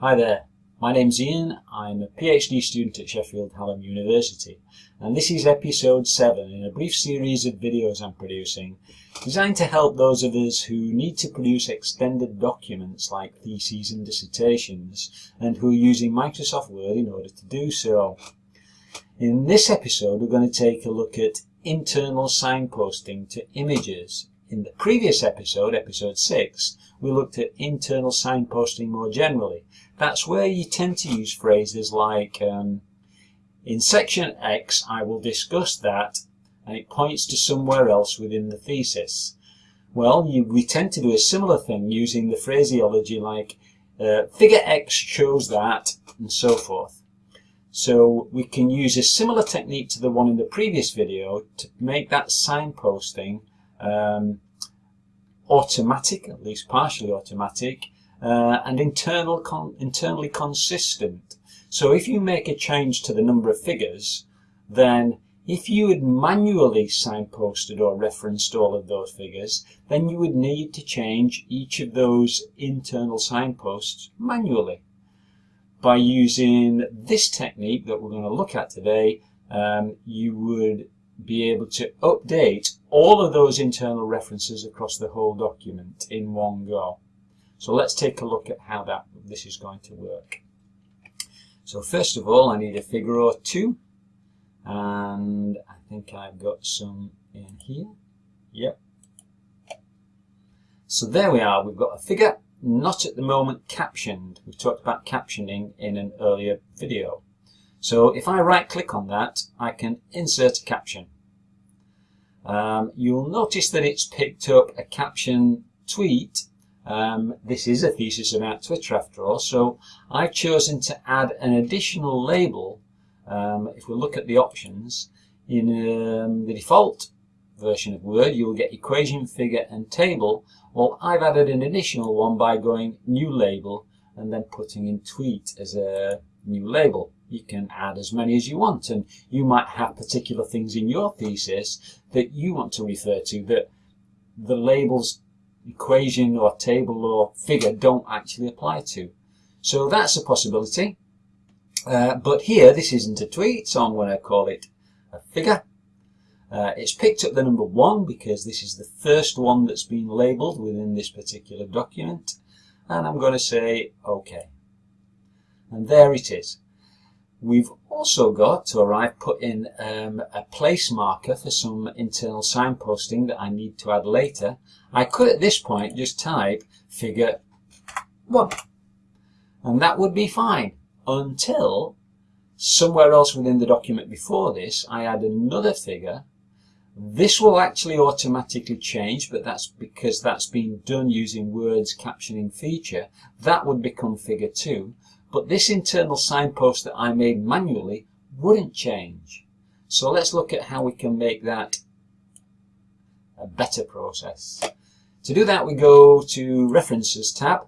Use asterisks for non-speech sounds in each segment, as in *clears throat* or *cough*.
Hi there, my name's Ian. I'm a PhD student at Sheffield Hallam University and this is episode 7 in a brief series of videos I'm producing designed to help those of us who need to produce extended documents like theses and dissertations and who are using Microsoft Word in order to do so. In this episode we're going to take a look at internal signposting to images. In the previous episode, episode 6, we looked at internal signposting more generally that's where you tend to use phrases like, um, in section X I will discuss that, and it points to somewhere else within the thesis. Well, you, we tend to do a similar thing using the phraseology like, uh, figure X shows that, and so forth. So we can use a similar technique to the one in the previous video to make that signposting um, automatic, at least partially automatic, uh, and internal con internally consistent. So if you make a change to the number of figures, then if you had manually signposted or referenced all of those figures, then you would need to change each of those internal signposts manually. By using this technique that we're going to look at today, um, you would be able to update all of those internal references across the whole document in one go. So let's take a look at how that this is going to work. So first of all, I need a figure or two. And I think I've got some in here. Yep. So there we are. We've got a figure, not at the moment captioned. We've talked about captioning in an earlier video. So if I right click on that, I can insert a caption. Um, you'll notice that it's picked up a caption tweet um, this is a thesis about Twitter after all, so I've chosen to add an additional label. Um, if we look at the options, in um, the default version of Word, you'll get equation, figure, and table. Well, I've added an additional one by going new label and then putting in tweet as a new label. You can add as many as you want, and you might have particular things in your thesis that you want to refer to that the labels equation or table or figure don't actually apply to. So that's a possibility. Uh, but here, this isn't a tweet, so I'm going to call it a figure. Uh, it's picked up the number one because this is the first one that's been labeled within this particular document. And I'm going to say OK. And there it is. We've also got, or I've put in um, a place marker for some internal signposting that I need to add later. I could at this point just type figure 1 and that would be fine. Until somewhere else within the document before this I add another figure. This will actually automatically change but that's because that's been done using Word's captioning feature. That would become figure 2 but this internal signpost that I made manually wouldn't change. So let's look at how we can make that a better process. To do that we go to References tab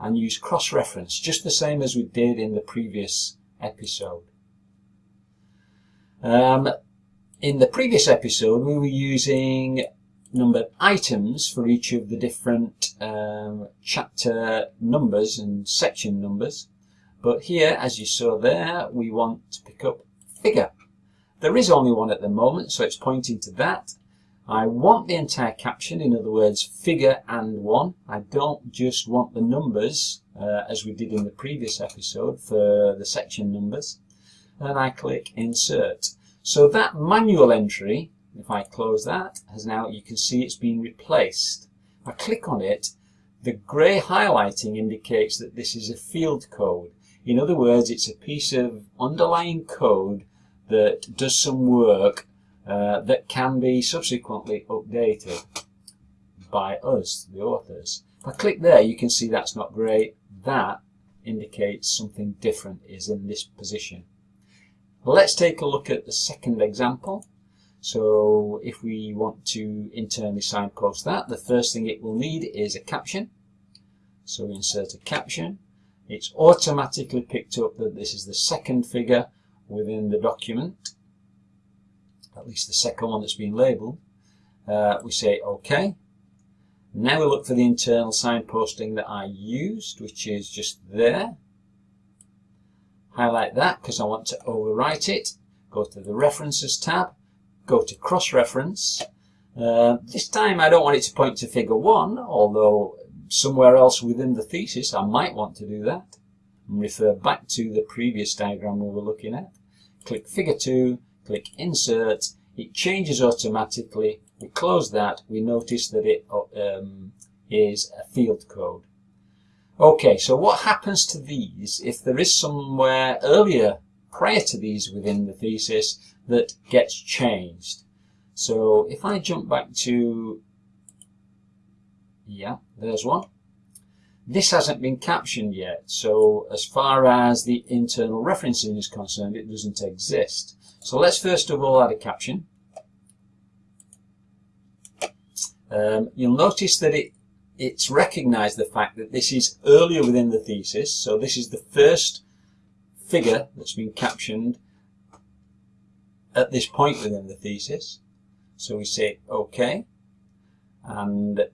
and use cross-reference, just the same as we did in the previous episode. Um, in the previous episode we were using numbered items for each of the different um, chapter numbers and section numbers but here, as you saw there, we want to pick up figure. There is only one at the moment, so it's pointing to that. I want the entire caption, in other words, figure and one. I don't just want the numbers, uh, as we did in the previous episode for the section numbers. And I click insert. So that manual entry, if I close that, has now, you can see it's been replaced. I click on it, the grey highlighting indicates that this is a field code. In other words, it's a piece of underlying code that does some work uh, that can be subsequently updated by us, the authors. If I click there, you can see that's not great. That indicates something different is in this position. Let's take a look at the second example. So if we want to internally signpost that, the first thing it will need is a caption. So we insert a caption it's automatically picked up that this is the second figure within the document, at least the second one that's been labelled. Uh, we say OK. Now we look for the internal signposting that I used, which is just there. highlight that because I want to overwrite it. Go to the References tab, go to Cross-Reference. Uh, this time I don't want it to point to figure 1, although somewhere else within the thesis I might want to do that. And refer back to the previous diagram we were looking at. Click figure 2, click Insert, it changes automatically. We close that, we notice that it um, is a field code. Okay, so what happens to these if there is somewhere earlier prior to these within the thesis that gets changed? So if I jump back to, yeah, there's one. This hasn't been captioned yet, so as far as the internal referencing is concerned, it doesn't exist. So let's first of all add a caption. Um, you'll notice that it it's recognized the fact that this is earlier within the thesis, so this is the first figure that's been captioned at this point within the thesis. So we say OK, and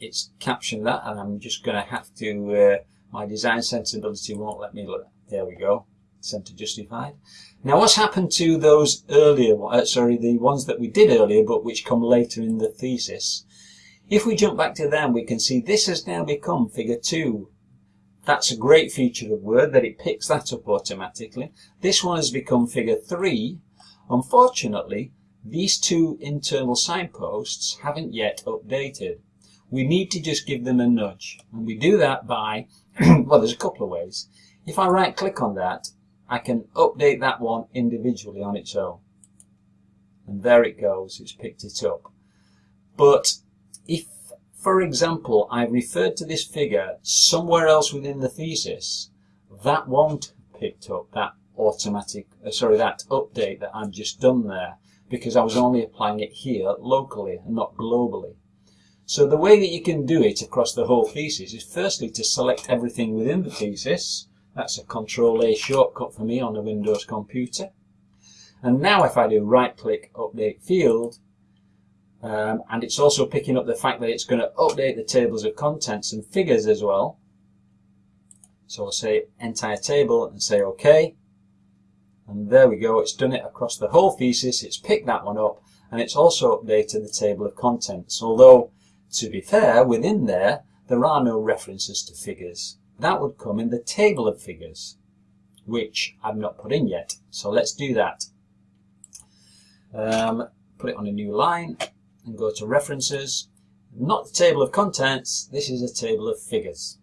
it's captioned that, and I'm just going to have to, uh, my design sensibility won't let me look. There we go, center justified. Now what's happened to those earlier, uh, sorry, the ones that we did earlier but which come later in the thesis? If we jump back to them, we can see this has now become figure 2. That's a great feature of Word, that it picks that up automatically. This one has become figure 3. Unfortunately, these two internal signposts haven't yet updated. We need to just give them a nudge. And we do that by, *clears throat* well, there's a couple of ways. If I right click on that, I can update that one individually on its own. And there it goes, it's picked it up. But if, for example, I referred to this figure somewhere else within the thesis, that won't picked up that automatic, uh, sorry, that update that I've just done there because I was only applying it here locally and not globally. So the way that you can do it across the whole thesis is firstly to select everything within the thesis. That's a Control A shortcut for me on a Windows computer. And now if I do right click update field, um, and it's also picking up the fact that it's going to update the tables of contents and figures as well. So I'll say entire table and say OK. And there we go, it's done it across the whole thesis, it's picked that one up, and it's also updated the table of contents. Although, to be fair, within there, there are no references to figures. That would come in the table of figures, which I've not put in yet. So let's do that. Um, put it on a new line, and go to references. Not the table of contents, this is a table of figures.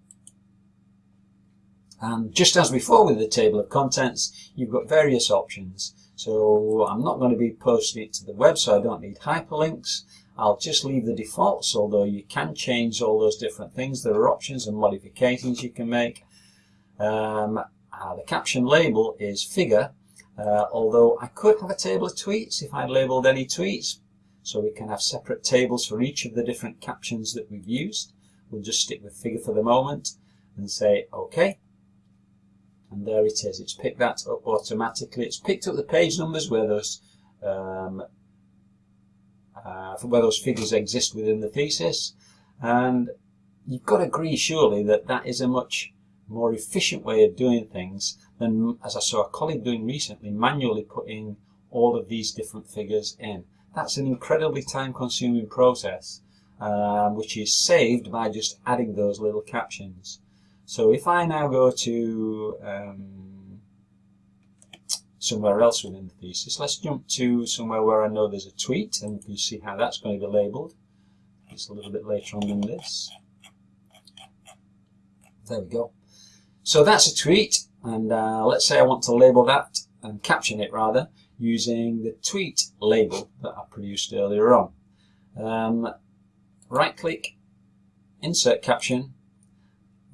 And just as before with the table of contents, you've got various options. So I'm not going to be posting it to the web, so I don't need hyperlinks. I'll just leave the defaults, although you can change all those different things. There are options and modifications you can make. Um, uh, the caption label is figure, uh, although I could have a table of tweets if I'd labeled any tweets, so we can have separate tables for each of the different captions that we've used. We'll just stick with figure for the moment and say OK. And there it is. It's picked that up automatically. It's picked up the page numbers where those um, uh, where those figures exist within the thesis. And you've got to agree, surely, that that is a much more efficient way of doing things than, as I saw a colleague doing recently, manually putting all of these different figures in. That's an incredibly time consuming process um, which is saved by just adding those little captions. So if I now go to um, somewhere else within the thesis, let's jump to somewhere where I know there's a tweet and you can see how that's going to be labelled. It's a little bit later on than this. There we go. So that's a tweet and uh, let's say I want to label that and caption it rather using the tweet label that I produced earlier on. Um, right click, insert caption.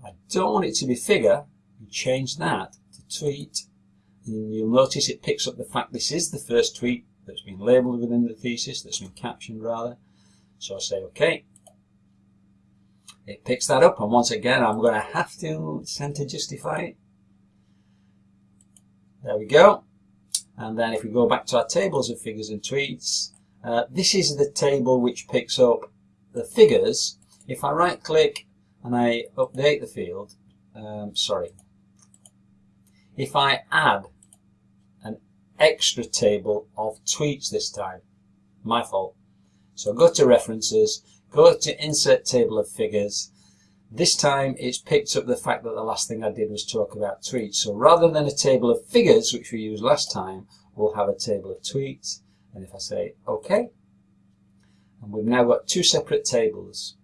I don't want it to be figure. You change that to tweet. You'll notice it picks up the fact this is the first tweet that's been labeled within the thesis, that's been captioned rather. So I say OK. It picks that up and once again I'm going to have to center justify it. There we go. And then if we go back to our tables of figures and tweets, uh, this is the table which picks up the figures. If I right click and I update the field, um, sorry, if I add extra table of tweets this time. My fault. So go to references, go to insert table of figures. This time it's picked up the fact that the last thing I did was talk about tweets. So rather than a table of figures, which we used last time, we'll have a table of tweets. And if I say OK, and we've now got two separate tables.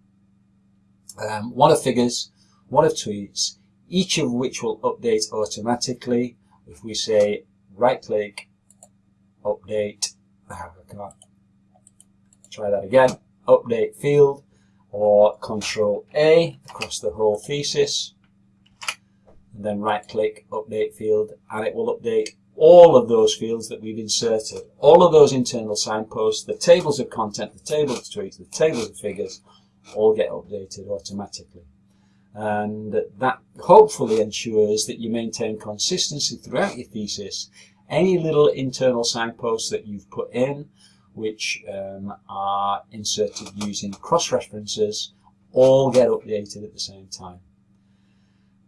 Um, one of figures, one of tweets, each of which will update automatically. If we say right click, update, ah, I can't try that again, update field, or control A across the whole thesis, and then right click, update field, and it will update all of those fields that we've inserted, all of those internal signposts, the tables of content, the tables of tweets, the tables of figures, all get updated automatically. And that hopefully ensures that you maintain consistency throughout your thesis. Any little internal signposts that you've put in, which um, are inserted using cross-references, all get updated at the same time.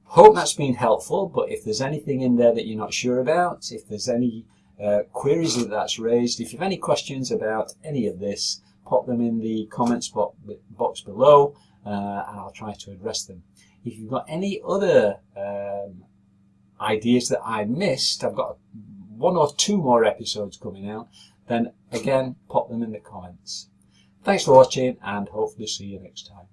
Hope that's been helpful, but if there's anything in there that you're not sure about, if there's any uh, queries that that's raised, if you have any questions about any of this, pop them in the comments box below uh, and I'll try to address them. If you've got any other um, ideas that I missed, I've got one or two more episodes coming out, then again, pop them in the comments. Thanks for watching and hopefully see you next time.